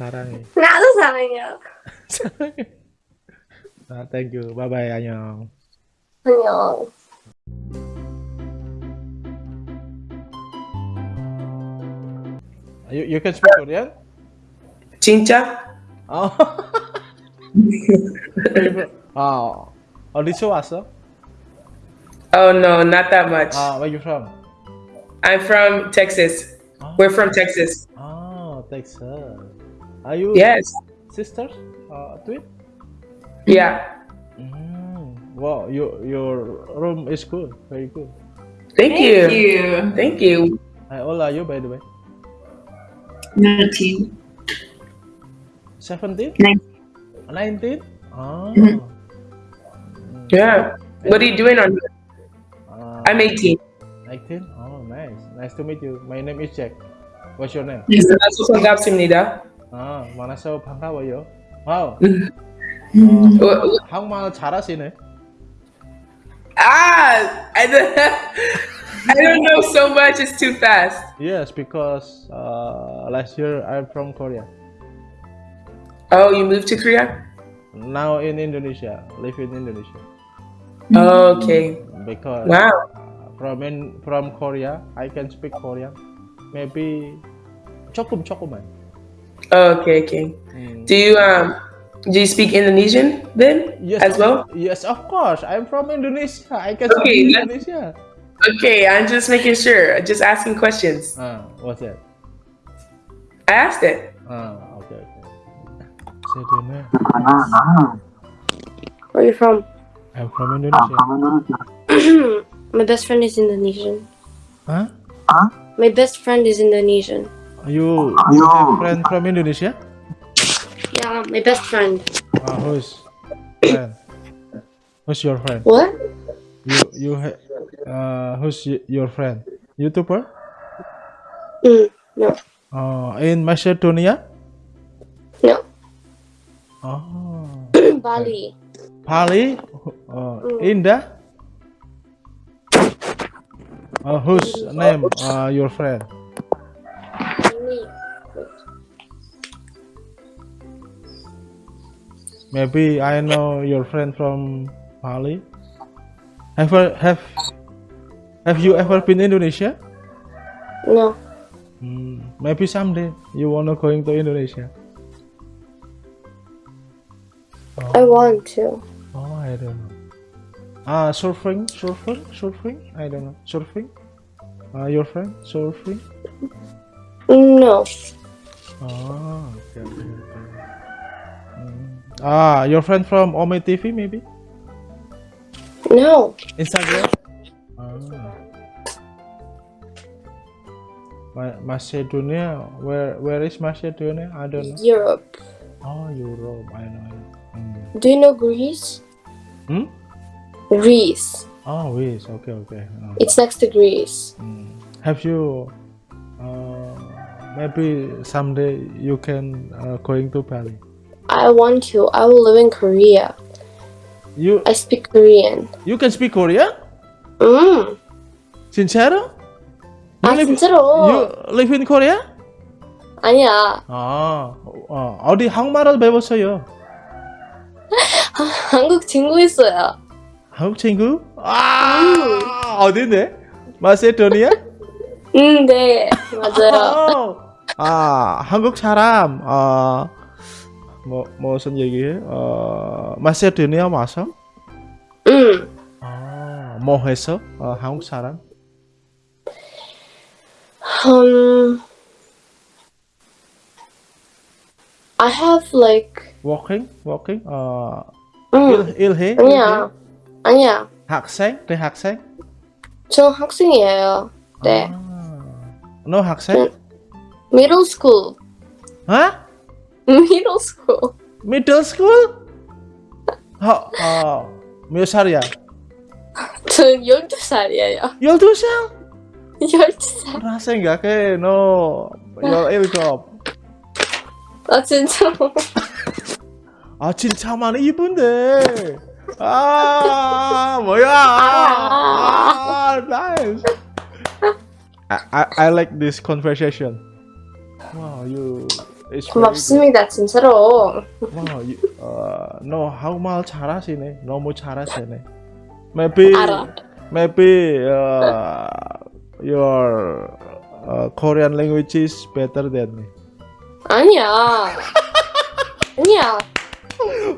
사랑해. 나도 사랑해요. 사랑해. 아, thank you. Bye bye 안녕. 안녕. You you can speak Korean? 진짜? 어. 아, 어디서 왔어? Oh no, not that much. 아, where you from? I'm from Texas. 아, We're from Texas. 아, Texas. Are you yes sister uh, twin? Yeah. Mm, wow, your your room is cool, very cool. Thank, Thank you. you. Thank you. How old are you, by the way? Nineteen. Seventeen. Nineteen. Ah. Mm-hmm. Mm -hmm. Yeah. What are you doing on? Uh, I'm eighteen. Nineteen. Oh, nice. Nice to meet you. My name is Jack. What's your name? Yes, that's 아, 만나서 반가워요. 와우. Mm. Wha- wha- 한국말 잘하시네. Ah, I don't, I don't know so much. It's too fast. Yes, because uh, last year I'm from Korea. Oh, you moved to Korea? Now in Indonesia, live in Indonesia. Oh, okay. Because Wow. uh, from in from Korea, I can speak Korean. Maybe 조금 조금만. Oh, okay, okay. Mm. Do you um do you speak Indonesian then Yes, as well? Yes, of course. I'm from Indonesia. I can Okay, speak Indonesia. Okay, I'm just making sure. Just asking questions. Ah, what's that? I asked it. Ah, okay, okay. Sedona. Where are you from? I'm from Indonesia. My best friend is Indonesian. Huh? Huh? My best friend is Indonesian. You, you have friend from Indonesia? Yeah, my best friend. Ah, who's friend? Who's your friend? What? You you ha- uh who's your friend? YouTuber? Mm, no, Uh, in Macedonia? no. Oh, Bali. Pali? Uh, Indah? Uh, whose name? Uh, your friend? Maybe I know your friend from Bali. Have you- have have you ever been Indonesia? No. Hmm, maybe someday you wanna going to Indonesia. I want to. Oh, I don't know. Ah, surfing, surfing, surfing. I don't know. Surfing. Uh, your friend surfing. No. Oh, okay, okay. Ah, your friend from Ome TV maybe? No. Instagram? Ah. Ma- Macedonia. Where where is Macedonia? I don't know. Europe. Oh, Europe. I know. Hmm. Do you know Greece? Hmm? Greece. Oh, Greece. Okay, okay. Uh, It's next to Greece. mm. Have you? Uh, maybe someday you can uh, going to Bali. I want to. I will live in Korea. You I speak Korean. you can speak Korean? 음. You 아 live, 진짜로? you live in Korea? 아니야. 아, 어, 어디 한국말을 배웠어요? 한국 친구 있어요. 한국 친구? 아, 어디네? 마세도니아? 음, 네. 맞아요. 어, 아, 한국 사람, 어, 뭐? 어, 마세도니아 와서? 음. 아, 뭐 했어? 어, 한국 사람? Um. I have like. Working? Working? 어, 음. 일, 일해? 아니야. 아니야. 학생? 대학생? 저 학생이에요. 네. 아, 너 학생? Middle school. 어? Middle school. Middle school? 어, 어, 몇 살이야? 저 12살이에요. 12살? 12살. 나 생각해, 너 17. 아, 진짜로. 아, 진짜 많이 이쁜데. 아, 뭐야. 아, nice. I, I, I like this conversation. Wow, you It's very good. 고맙습니다, 진짜로. You, uh, no, 한국말 잘하시네. 너무 잘하시네. Maybe, 알아. maybe uh, your uh, Korean language is better than me. 아니야. 아니야.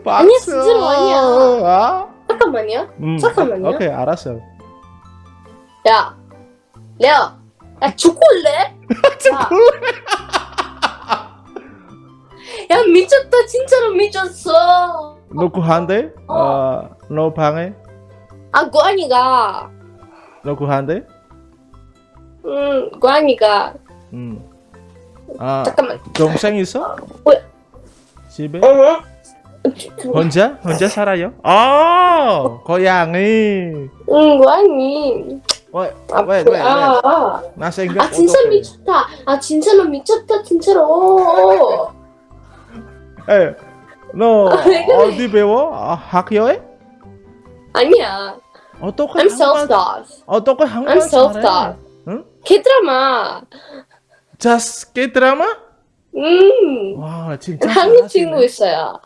박수! 진짜로 아니야. 아? 잠깐만요. 음, 잠깐만요. 오케이, 알았어. 야, 레아, 야 초콜릿? 야. 야 미쳤다, 진짜로 미쳤어. 누구한테? 어, 너 방에? 아 고아니가, 누구한테? 음 고아니가 음. 아, 잠깐만. 동생 있어? 뭐야? 집에? 응. 혼자? 혼자 살아요? 아, 고양이. 응 고아니. Wait, 아, wait, wait, 아, 나 생각 아 진짜 어떡해. 미쳤다. 아 진짜로 미쳤다, 진짜로. 에, 너왜 그래? 어디 배워? 아, 학교에? 아니야. 어떻게 I'm 한국말 self-taught. 어떻게 한국말 I'm self-taught. 응? K-드라마. Just K 드라마? 음. 와, 진짜 한국 잘하시네. 친구 있어요.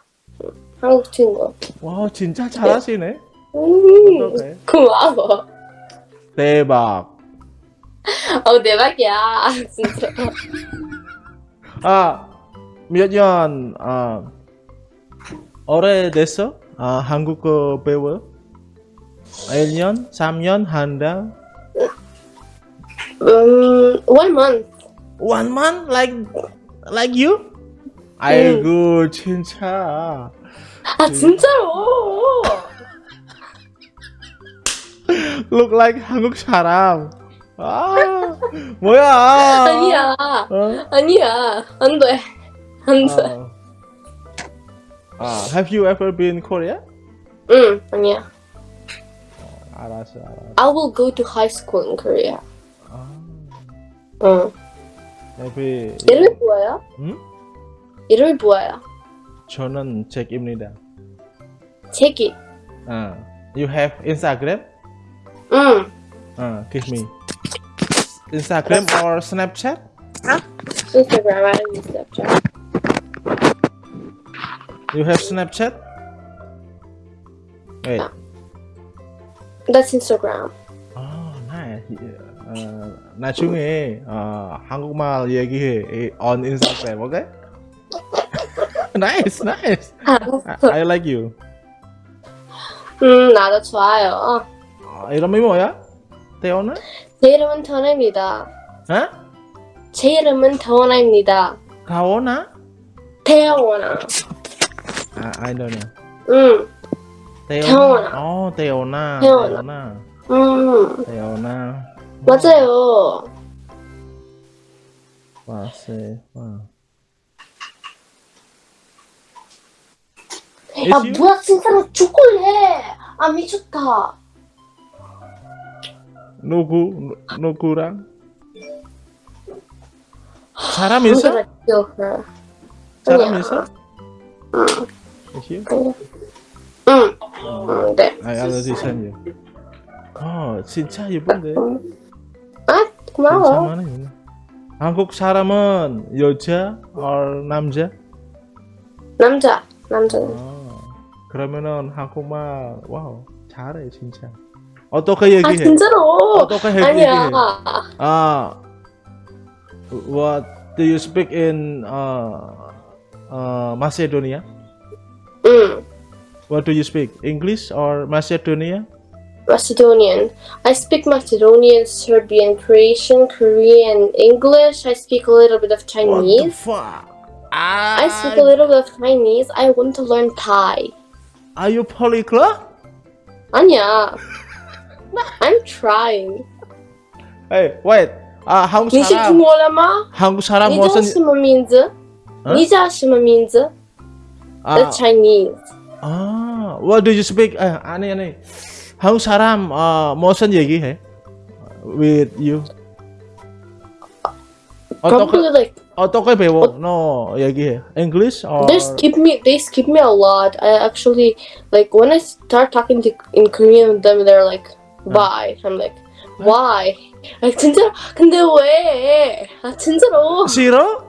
한국 친구. 와, 진짜 잘하시네. 음. 어떡해. 고마워. 대박. 어 대박이야 진짜. 아, 몇 년, 아, 오래됐어? 아, 한국어 배워? 1년? 3년? 한 달? 음, one month. One month? Like, like you? 아이고, 진짜. 아 진짜로. Look like 한국 사람. 아, 뭐야? 아니야. 어? 아니야. 안 돼. 안 돼. 아, 아, have you ever been Korea? 응, 아니야. 알았어, 알았어. I will go to high school in Korea. 아, 응. maybe. 이름이 뭐예요? 응? 이름이 뭐예요? 저는 잭입니다. 책이. 아, you have Instagram? 응. 아, give me. Instagram or Snapchat? Instagram. I don't use Snapchat. You have Snapchat? Wait. That's Instagram. 아, nice. 어, 나중에 어, 한국말 얘기해 이- on Instagram, okay? nice, nice. I, I like you. 음, 나도 좋아요. 어, 이름이 뭐야? 태어나? 제 이름은 태원아입니다. 어? 제 이름은 태원아입니다. 가오나? 태원아. I, I don't know. 응. 대원아. 어, 대원아. 대원아. 응. 대원아. 맞아요. 와, 세, 와. 아, 뭐야, 진짜로 축구를 해. 아, 미쳤다. 누구, 누구랑? 사람 아, 있어? 사람 있어? 응. You? 응. 응, 네. I already sent you. 어, 진짜 예쁜데. 아, 고마워. 많아요. 한국 사람은 여자 or 남자? 남자. 남자. 어, 그러면은 한국말 와우 잘해 진짜. 어떻게 아, 얘기해? 진짜로. 어떻게 얘기해? 아니야. 아, what do you speak in uh, uh, Macedonia? 응. What do you speak? English or Macedonia? Macedonian. I speak Macedonian, Serbian, Croatian, Korean, English. I speak a little bit of What the Chinese. fuck? I speak a little bit of Chinese. I want to learn Thai. Are you polyglot? 아니야. I'm trying. Hey, wait. 아, 한국 你是中 사람. 国人吗？ 한국 사람 你叫 무슨 什么名字？啊你叫什么名字 아,？That's Chinese. 아, what do you speak? 아, 아니 아니. 한국 사람 어, 무슨 얘기해? With you. 어떻게 Probably like 어떻게 배워? 너 얘기해. English or they skip me. They skip me a lot. I actually like when I start talking to in Korean with them. They're like, "Bye." I'm like, "Why?" 아 진짜 근데 왜? 아 진짜로. 싫어?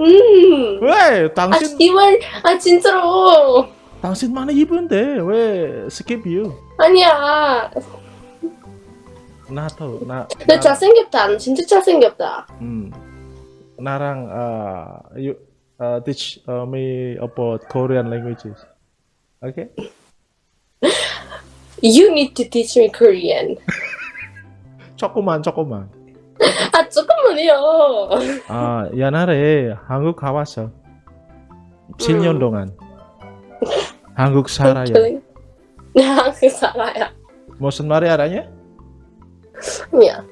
음. 왜? 아 당신 씨발 아 진짜로 당신 많이 입은데 왜 skip you? 아니야 나도 나. 너 잘생겼다 너 진짜 잘생겼다 음. 나랑 uh, you uh, teach uh, me about Korean languages. Okay? You need to teach me Korean 조금만 조금만. 아 조금만요 아 옛날에 한국 가봤어. 7년 음. 동안. 한국 살아요. 나 한국 살아요 무슨 말이 알아냐? 아니야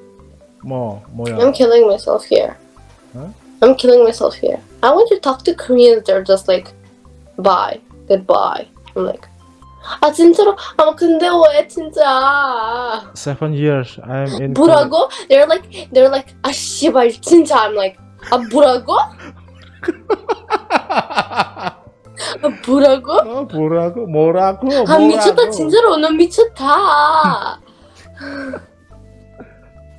뭐 뭐야? I'm killing myself here Huh? I'm killing myself here I want to talk to Koreans they're just like bye goodbye I'm like 아 진짜로 아 근데 왜 진짜 Seven years I'm in. 뭐라고? They're like they're like 아 씨발 진짜 I'm like 아 뭐라고? 아 뭐라고? 어, 뭐라고? 뭐라고? 아 미쳤다? 진짜로 너 미쳤다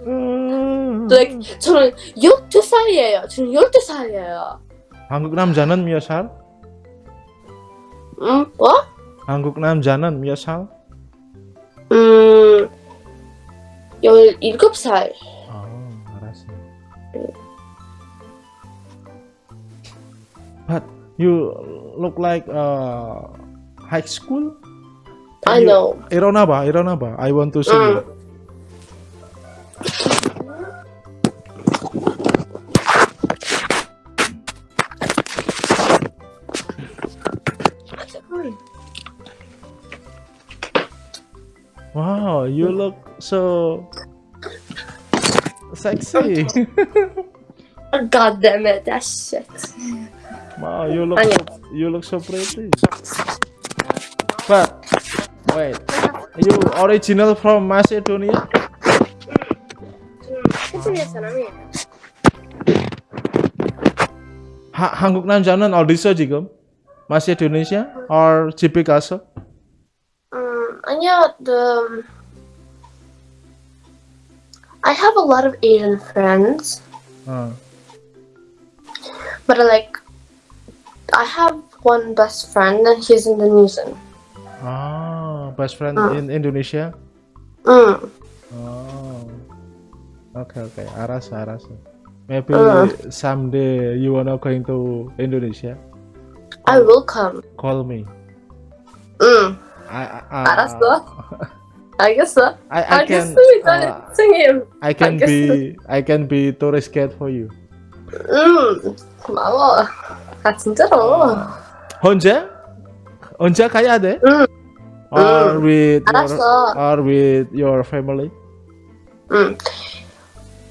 음. like 저는 12살이에요 저는 12살이에요 한국 남자는 몇 살? 음? 뭐? 한국 남자는 몇 살? 음 17살 아, 알았어. But you look like uh, high school? I know 일어나 봐, 일어나 봐. I want to see 응. you. so sexy. God damn it that shit wow, you look 아니야. so, you look so pretty. But wait, you original from Macedonia? 세진의 사람이에요 하, 한국 남자는 어디서 지금? Macedonia or 집에 가서? 음 아니야 the I have a lot of Asian friends. Hmm. But I like, I have one best friend and he's Indonesian. Oh, best friend hmm. in Indonesia? Hmm. Oh. Okay, okay. Aras, Aras. Maybe hmm. someday you wanna going to Indonesia? I will come. Call me. Mm. I, I, I, Aras though. Uh, 알겠어. I, I can 알겠습니다. uh, 선생님. I can 알겠어. be I can be tourist guide for you. 음. 고마워. 아 진짜로. 언제? 언제 가야 돼? 응. Or 응. with your, 알았어. or with your family? 음.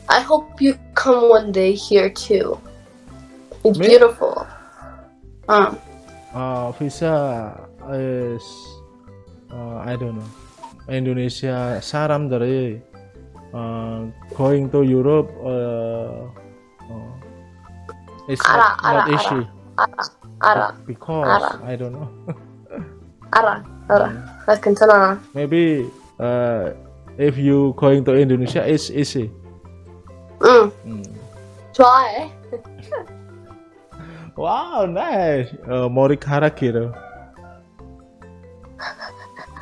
I hope you come one day here too. It's Me? beautiful. 음. Uh, visa is uh, I don't know. Indonesia saram dari uh, going to Europe uh, uh, it's ara, not, ara, not issue ara, ara, because ara. I don't know ara, ara. Mm. Yeah. continue maybe uh, if you going to Indonesia it's easy mm. Mm. try wow nice uh, Morikara gitu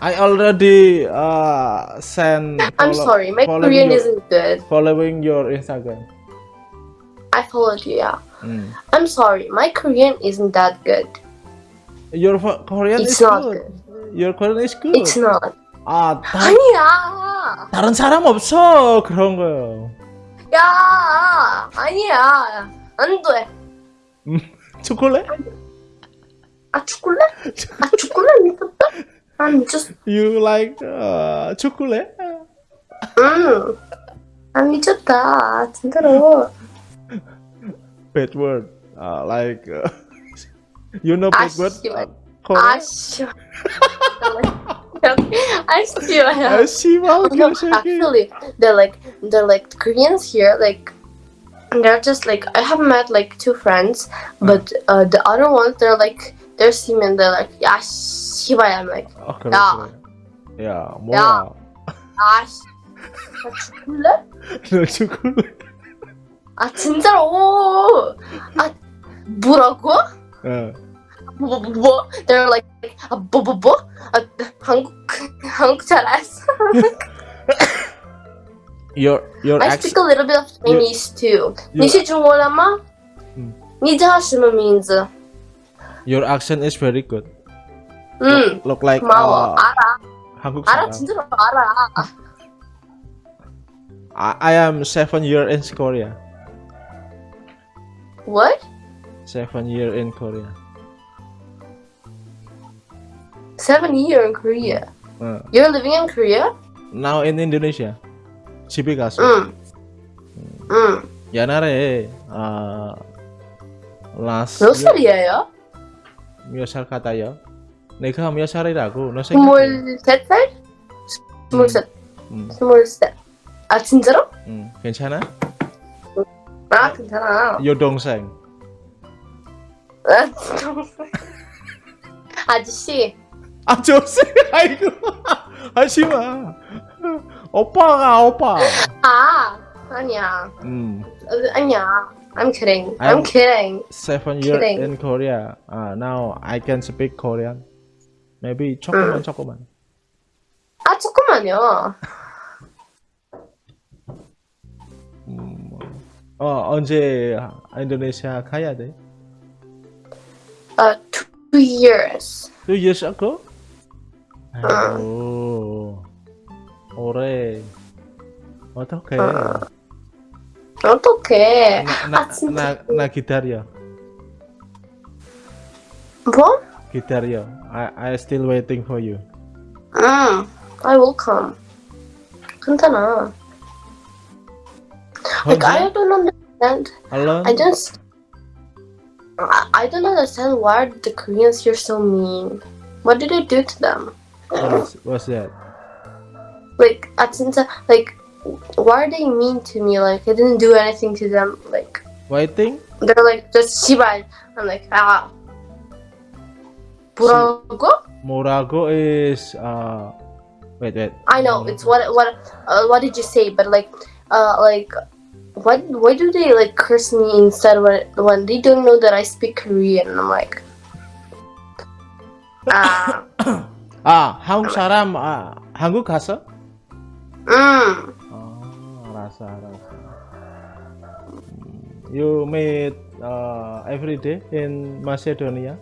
I already uh, send. I'm sorry. My Korean your, isn't good. following your Instagram. I followed you. Yeah. Mm. I'm sorry. My Korean isn't that good. Your Korean It's is not good. good. Your Korean is good. It's not. 아, 다, 아니야. 다른 사람 없어 그런 거요. 야. 아니야. 안 돼. 초콜릿? 아 초콜릿? 아 초콜릿 미쳤다. 아 미쳤어. You like uh, 초콜릿? 음. 아 미쳤다. 진짜로. Bad word. Uh, like uh, you know 아 bad word? 씨발. Korean? 아 씨. 아 씨발. 아 씨발 No, 개새끼. actually, they're like they're like Koreans here. Like they're just like I have met like two friends, but uh, the other ones they're like they're seamen. They're like yeah, 씨발. I'm like 아 그래 야. 그래. 야 뭐야? 아 씨. 아 죽을래? 너 초콜릿? 아 진짜로. 아 뭐라고? 어. 뭐, 뭐, 뭐? They're like, 아, 뭐, 뭐, 뭐? 아, 한국, 한국 잘 알았어. Your your I accent speak a little bit of Chinese too. you- 你是中国人吗？嗯。你叫什么名字？ your accent is very good. 嗯， Look like 고마워. uh, 알아. 한국 알아, 사람. 진짜로 알아. I, I am seven year in Korea. What? Seven year in Korea. Seven year in Korea. 어. You're living in Korea? Now in Indonesia. 집에 가서 응. 응. 옛날에 아 last 몇 살이에요? 몇살 같아요? 내가 몇 살이라고 너 생각해? 스물셋 살? 스물셋. 음, 스물셋. 아 진짜로? 음, 괜찮아? 아 괜찮아. 여동생 아, 아저씨. 아저씨 아이고 하지마 오빠가 오빠 아 아니야. 음 어, 아니야. I'm kidding. I'm- I'm kidding. seven year Kidding. in Korea uh, now I can speak Korean maybe 조금만 조금만 아 조금만요. 음, 어 언제 인도네시아 가야 돼? 아 two years. Two years ago? 아이고 올해 어떡해 어. No okay? qué. Na, na, ah, na guitar. What? I I still waiting for you. Mm, I will come. Cantana. Like I don't understand. Hello. I just. I, I don't understand why the Koreans here so mean. What did I do to them? What's, what's that? Like, at like why are they mean to me? Like I didn't do anything to them. Like Waiting? they're like just 시발. I'm like ah. 뭐라고? 뭐라고 is uh wait wait I know it's what what uh, what did you say? But like uh like what why do they like curse me instead when when they don't know that I speak Korean? I'm like ah 아 한국 사람 아 한국 갔어? mm. 아 음, You meet uh, every day in Macedonia?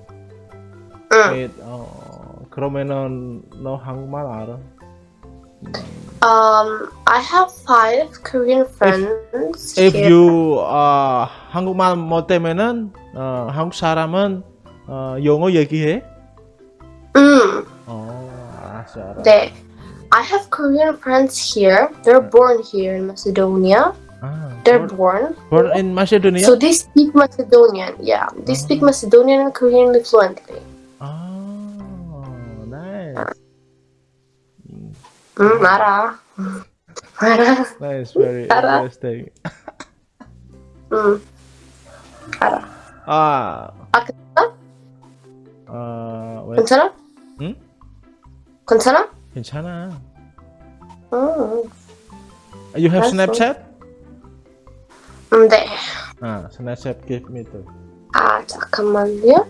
Mm. Meet 어, 그러면은 너 한국말 알아? Um, I have five Korean friends. If here. you 어, 한국말 못하면은 어, 한국 사람은 어, 영어 얘기해? Mm, 어 알았어 알았어 they, I have Korean friends here. They're hmm. born here in Macedonia. Ah, They're born. Born in Macedonia? So they speak Macedonian, yeah. They oh. speak Macedonian and Korean fluently. Oh, nice. Mm, mara. Mara. That is very mara. interesting. mm. Mara. Ah. Akanta? Uh, wait. Kontana? Hmm? Kontana? 괜찮아? 응? 괜찮아? 괜찮아. 음, You have 알았어. Snapchat? 음, 네. 아, Snapchat give me too. 아, 잠깐만요.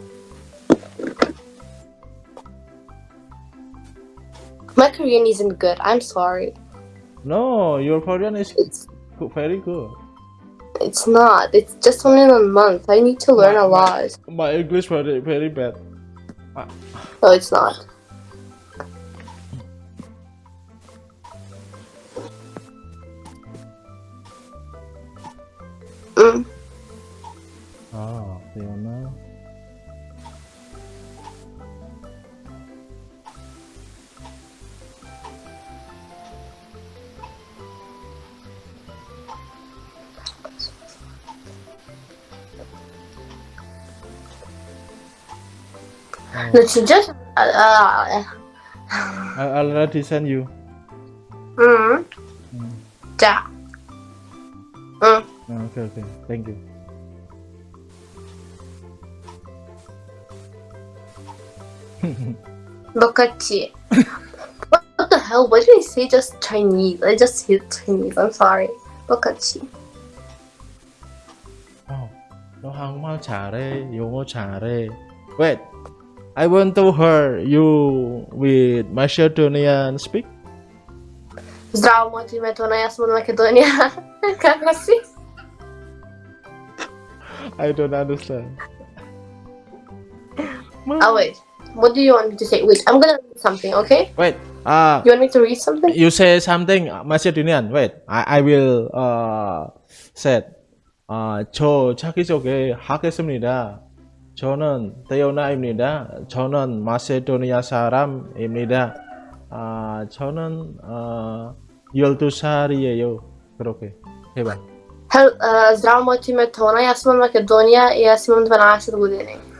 My Korean isn't good. I'm sorry. No, your Korean is It's go- very good. it's not. It's just only a month. I need to learn a lot. My English very very bad. No, it's not. ああ、だよな。Let's just uh, I already sent you. Mm. mm. Yeah. Mm. Okay, okay. Thank you. 똑같이. What the hell? Why did I say just Chinese? I just hit Chinese. I'm sorry. 똑같이. 어, 너 정말 잘해. 영어 잘해. Wait. I want to hear you with Macedonian speak. Zdravo, moje ime je Tona, jaz sem od Makedonije. Kako si? I don't understand. Oh, wait. What do you want me to say? Wait, I'm gonna read something, okay? Wait. Ah, You want me to read something? you say something Macedonian. Wait. I I will uh say. 아, 저 자기소개 하겠습니다. 저는 데오나입니다. 저는 마세도니아 사람입니다. 아, 저는 어, 12살이에요. 그렇게 해봐. Uh, Tona, jaz sem od Makedonije in jaz imam 12 godini.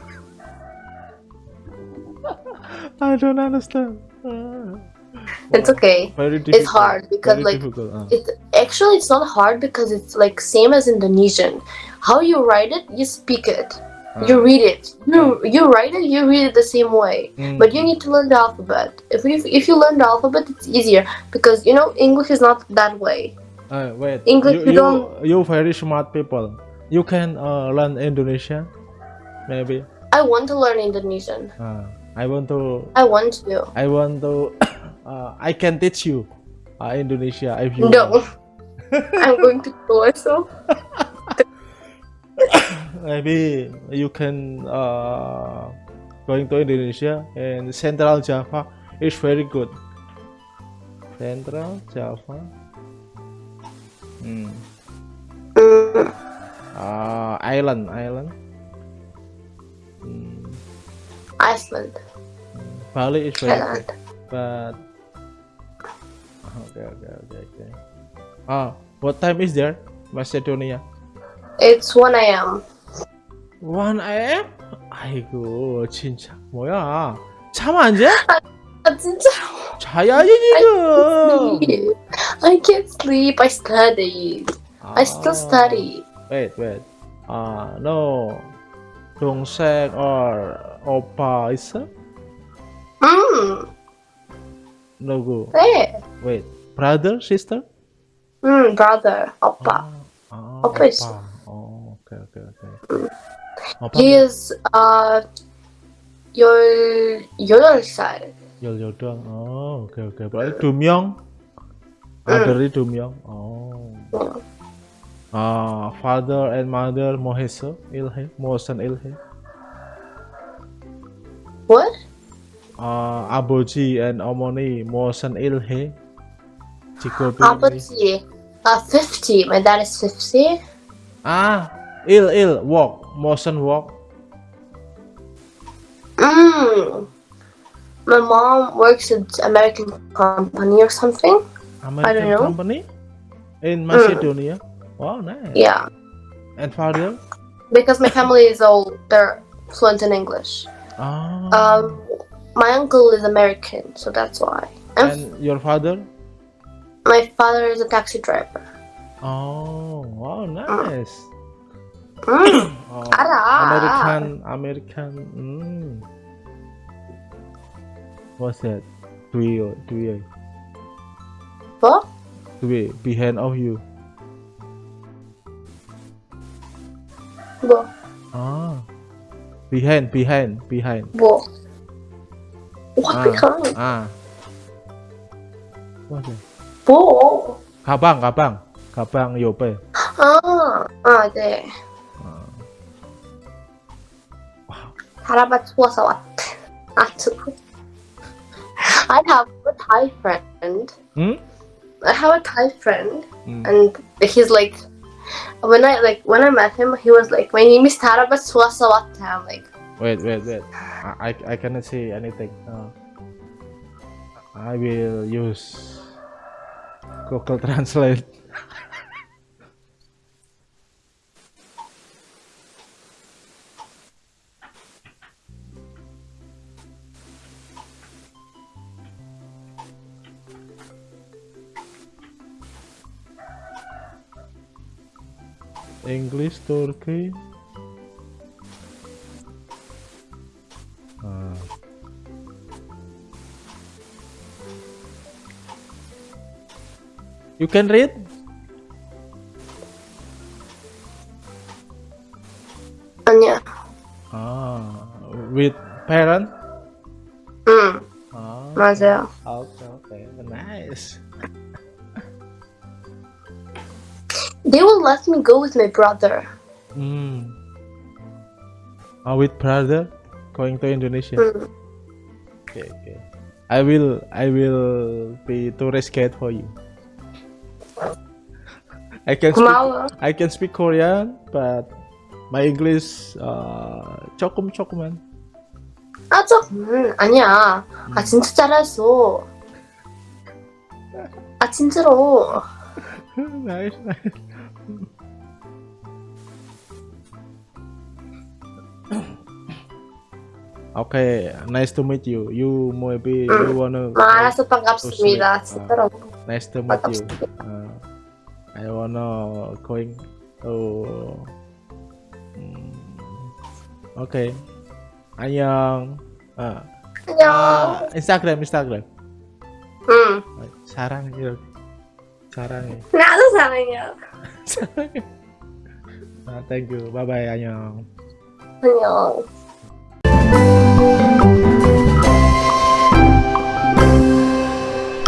I don't understand. Ah, It's okay. very difficult. hard because, very like, difficult. ah. It actually it's not hard because it's like same as Indonesian. How you write it, you speak it. You Ah. read it. You you write it, you read it the same way. Mm. But you need to learn the alphabet. If you if you learn the alphabet, it's easier because you know English is not that way. Uh, wait. English you, you you, don't- you very smart people. You can uh, learn Indonesian, maybe. I want to learn Indonesian. I want to. I want to. I want to. Uh, I can teach you uh, Indonesia if you. No. I'm going to kill myself. Maybe you can uh, going to Indonesia and Central Java is very good. Central Java. Hmm. Mm, Uh, island, island. Hmm. Iceland. Bali is very Thailand. good, but okay, okay, okay, okay. Ah, what time is there, Macedonia? It's 1 a.m. 1 a.m. 아이고 진짜 뭐야? 잠 안 자? 아, 진짜. 자야지 지금. Sleep. I can't sleep. I study. I still study. Wait, wait. Ah, no. Gongseng or Opa Isa? Mm. No go. Wait. Wait. Brother, sister? Mm, brother, Opa. Oh, Opa. Oppa Isa. Oh, okay, okay, okay. Mm. Opa. he no? is uh, your your side. Yol Yol doang. Oh, okay. Okay. Berarti Dumyong. Mm. Ah, dari Dumyong. Oh. Mm. uh, father and mother mohesa ilhe mosan ilhe. What? Uh, aboji and omoni mosan ilhe. Chico aboji uh, 50 my dad is 50 ah ill ill walk mosan walk. Mm. my mom works at american company or something. American i don't know. Company? In macedonia. Mm. Wow, nice. Yeah. And father? Because my family is all they're fluent in English. Ah. Um, my uncle is American, so that's why. And and your father? my father is a taxi driver. Oh, wow, nice. Mm. Oh, American, American. Mm. What's that? Three, three, What? three behind of you. 뭐? Ah, behind, behind, behind. 뭐? What Ah. behind? Ah. What's that? 뭐? 가방, 가방, 가방 옆에. 아, 아, 네. 할아버지 와서 왔대. 아, 저. I have a Thai friend. Hmm? I have a Thai friend, Mm. and he's like, when I like when I met him, he was like, my name is Swasawat. I'm like, Wait, wait, wait. I, I, I cannot say anything. Uh, I will use Google Translate. English Turkey. Ah. You can read? Tanya. Ah, with parent? Mm. Ah. Marcel. Okay, okay, nice. They will let me go with my brother. Hmm. Oh, with brother going to Indonesia. 응. Okay, okay. I will, I will be tourist guide for you. I can speak, 고마워. I can speak Korean, but my English uh 조금 조금만. 아, 저, 음, 아니야. 아, 진짜 잘했어. 아, 진짜로. nice, nice. Okay, nice to meet you. You maybe mm. you hmm. wanna. Malas sepangkap sembilan uh, Nice to meet you. Uh, I wanna going. Oh. Mm. Okay. Anyang. Uh. Anyang. Uh, Instagram, Instagram. Hmm. Sarang ya. Sarang ya. Nggak lu sarang ya. Ah, thank you. Bye bye Anyong. Annyeong.